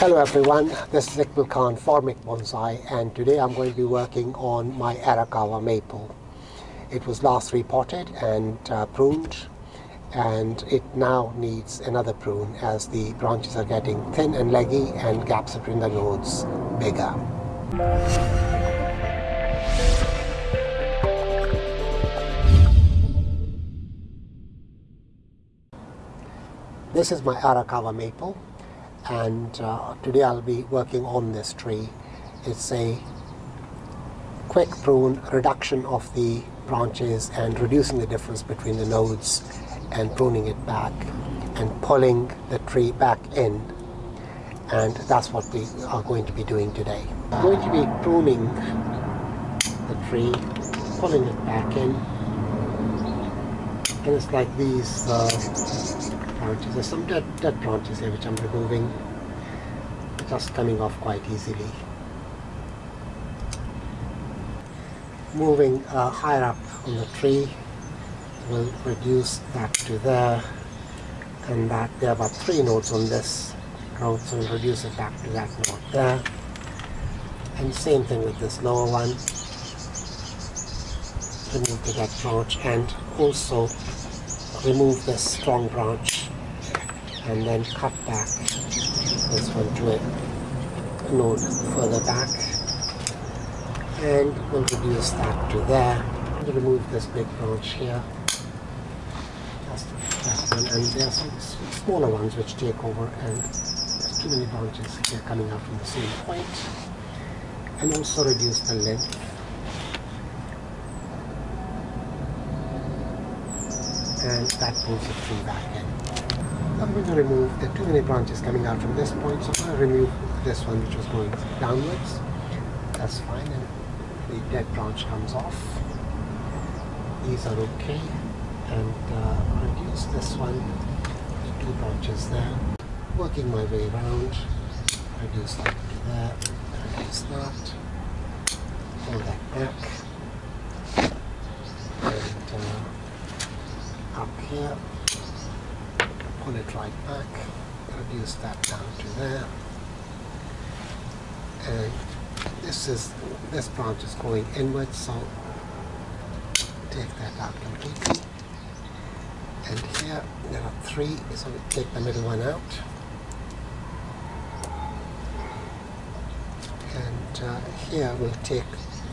Hello everyone, this is Iqbal Khan Formic Bonsai and today I'm going to be working on my Arakawa maple. It was last repotted and uh, pruned and it now needs another prune as the branches are getting thin and leggy and gaps between the nodes bigger. This is my Arakawa maple and uh, today I'll be working on this tree. It's a quick prune reduction of the branches and reducing the difference between the nodes and pruning it back and pulling the tree back in and that's what we are going to be doing today. I'm going to be pruning the tree, pulling it back in and it's like these uh, branches. There's some dead, dead branches here which I'm removing, just coming off quite easily. Moving uh, higher up on the tree will reduce that to there and that there are about three nodes on this growth so we'll reduce it back to that node there and same thing with this lower one remove the dead branch and also remove this strong branch and then cut back. This one to a node further back. And we'll reduce that to there. And remove this big branch here. And there are some smaller ones which take over and there's too many branches here coming out from the same point. And also reduce the length. And that pulls the tree back. I'm going to remove the too many branches coming out from this point, so I'm going to remove this one which was going downwards. That's fine, and the dead branch comes off. These are okay, and uh, reduce this one, two branches there. Working my way around, reduce that to there, reduce that, pull that back, and uh, up here pull it right back, reduce that down to there. And this is this branch is going inward, so take that out completely. And here there are three, so we take the middle one out. And uh, here we'll take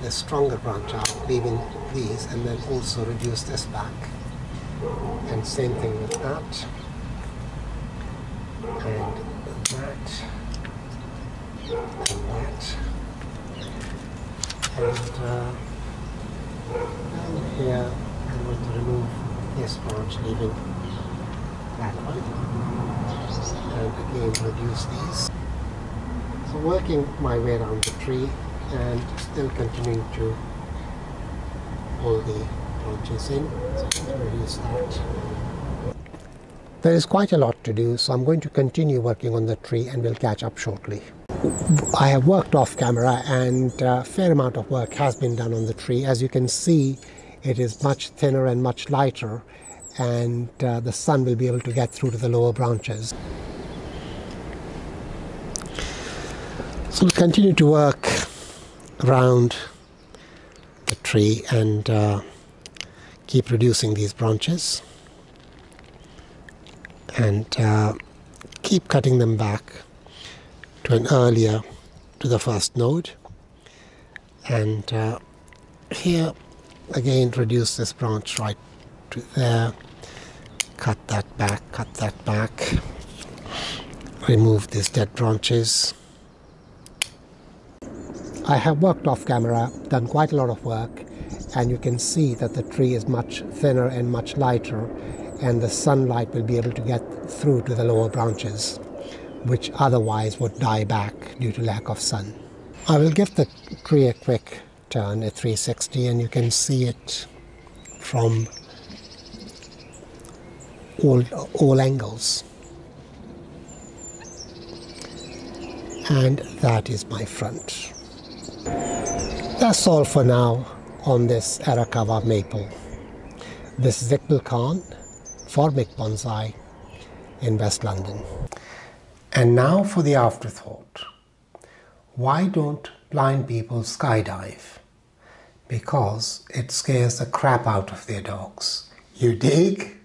the stronger branch out, leaving these, and then also reduce this back. And same thing with that and that and that. And uh, here I'm going to remove this branch leaving that one. And again reduce these. So working my way around the tree and still continuing to pull the branches in. So reduce that there is quite a lot to do, so I'm going to continue working on the tree and we'll catch up shortly. I have worked off camera and a fair amount of work has been done on the tree. As you can see, it is much thinner and much lighter and uh, the sun will be able to get through to the lower branches. So we'll continue to work around the tree and uh, keep reducing these branches and uh, keep cutting them back to an earlier to the first node. And uh, here again reduce this branch right to there. Cut that back cut that back. Remove these dead branches. I have worked off camera done quite a lot of work and you can see that the tree is much thinner and much lighter and the sunlight will be able to get through to the lower branches, which otherwise would die back due to lack of sun. I will give the tree a quick turn at 360 and you can see it from all, all angles. And that is my front. That's all for now on this Arakawa maple. This is Iqbal Khan Formic Bonsai in West London. And now for the afterthought. Why don't blind people skydive? Because it scares the crap out of their dogs. You dig?